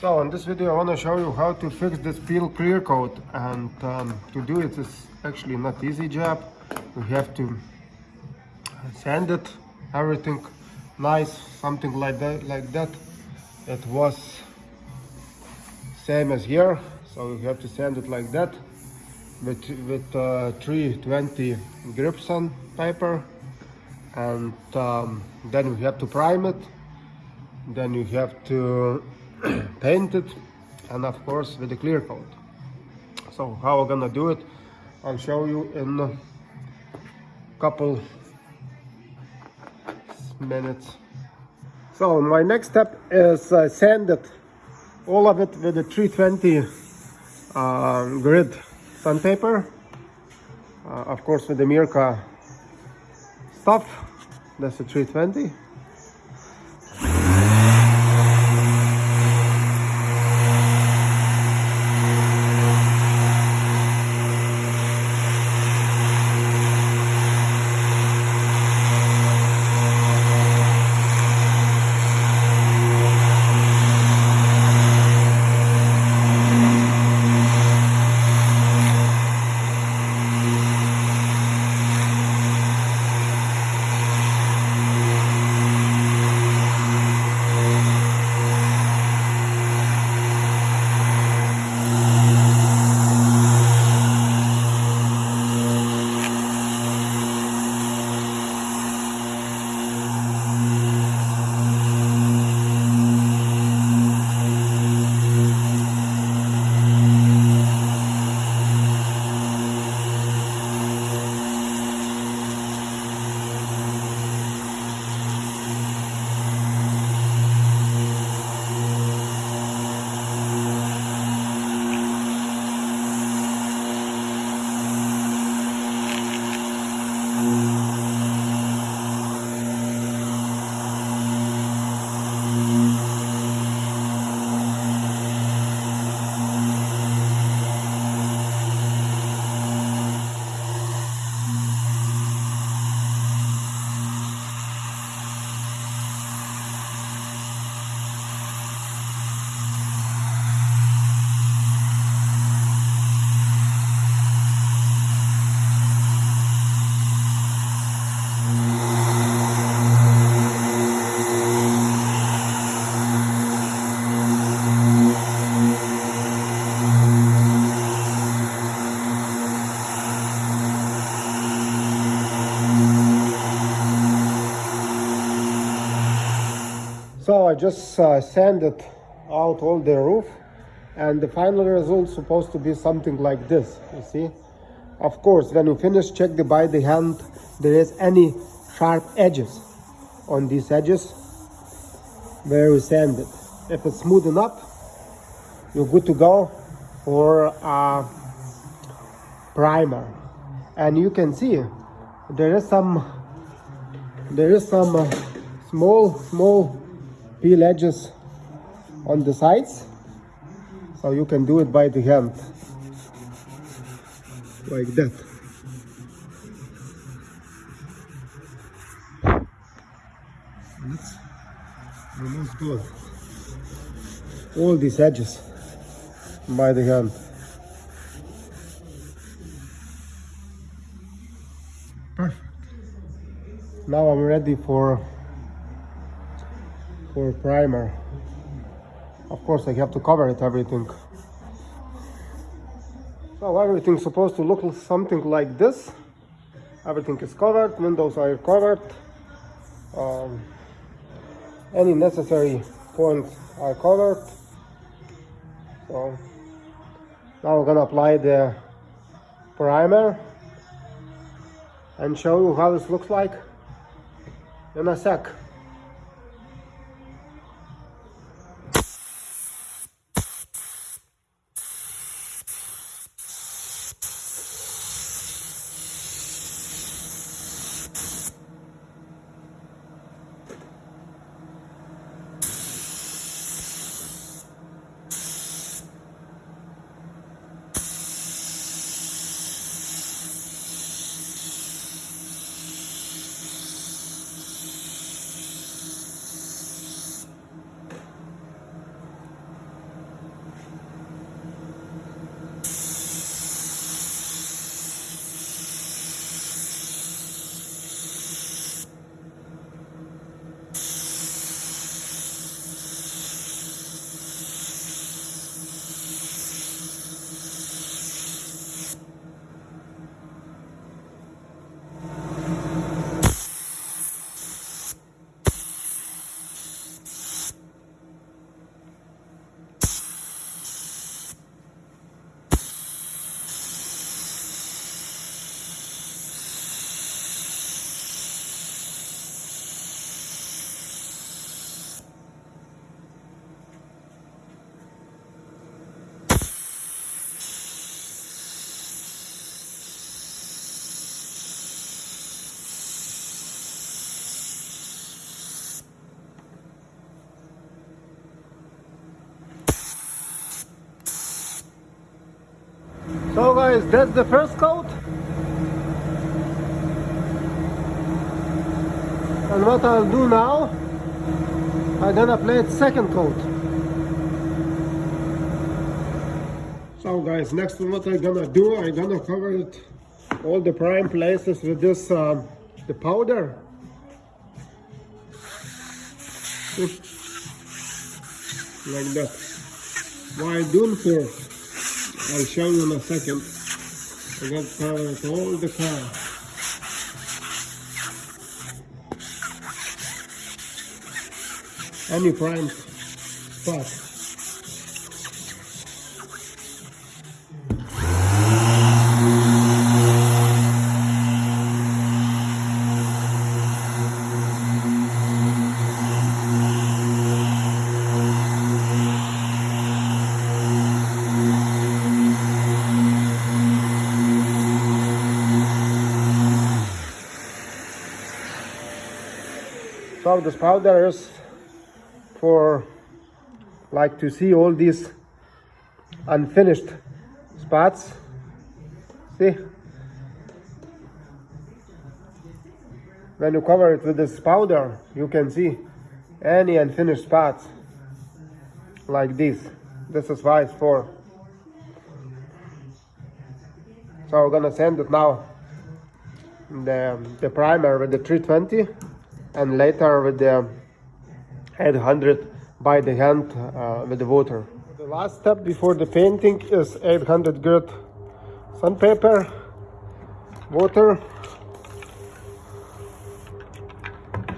So in this video I want to show you how to fix this peel clear coat and um, to do it is actually not easy job. We have to sand it, everything nice, something like that. Like that. It was same as here, so you have to sand it like that with with uh, 320 grit sandpaper, and um, then we have to prime it. Then you have to paint it, and of course with a clear coat. So how I'm gonna do it, I'll show you in a couple minutes. So my next step is uh, sand it, all of it with a 320 uh, grit sandpaper. Uh, of course with the Mirka stuff, that's a 320. Just uh, sanded out all the roof and the final result supposed to be something like this, you see. Of course, when you finish, check the by the hand, there is any sharp edges on these edges where you sand it. If it's smooth enough, you're good to go for a primer. And you can see there is some, there is some uh, small, small peel edges on the sides. So you can do it by the hand. Like that. Let's remove all these edges by the hand. Perfect. Now I'm ready for for primer. Of course I have to cover it everything. So everything's supposed to look something like this. Everything is covered windows are covered. Um, any necessary points are covered. So now we're gonna apply the primer and show you how this looks like in a sec So guys, that's the first coat. And what I'll do now, I'm gonna play it second coat. So guys, next what I'm gonna do, I'm gonna cover it all the prime places with this um, the powder. Like that. Why I doing for? I'll show you in a second. I got covered all the car. Any prime spot. So this powder is for like to see all these unfinished spots. See? When you cover it with this powder, you can see any unfinished spots like this. This is why it's for. So we're gonna send it now the, the primer with the 320 and later with the 800 by the hand uh, with the water. The last step before the painting is 800 grit sandpaper, water,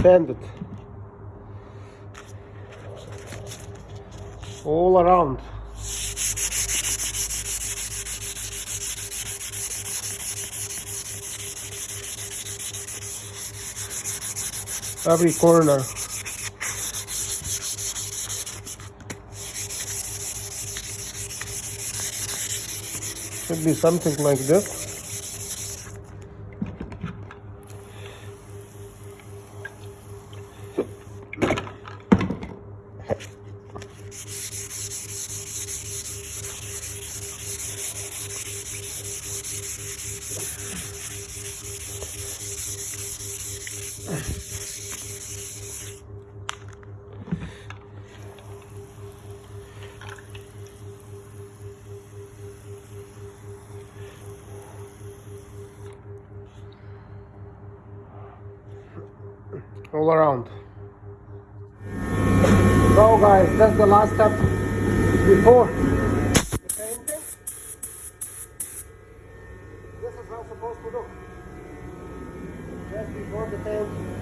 sand it all around. Every corner. Should be something like this. All around. So guys, that's the last step before the painting. This is how it's supposed to look. Just before the paint.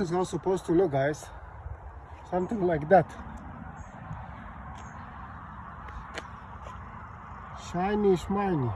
This is how supposed to look guys. Something like that. Shiny, shiny.